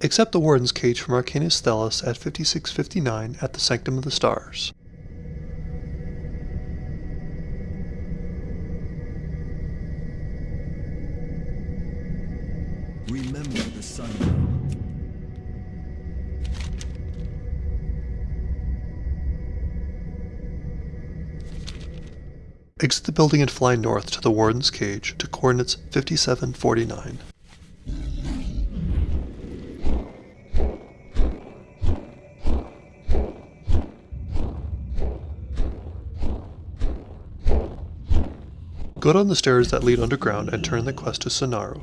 Accept the Warden's cage from Arcanist Thelis at 5659 at the Sanctum of the Stars. Remember the sundial. Exit the building and fly north to the Warden's cage to coordinates 5749. Go down the stairs that lead underground and turn the quest to Sanoru.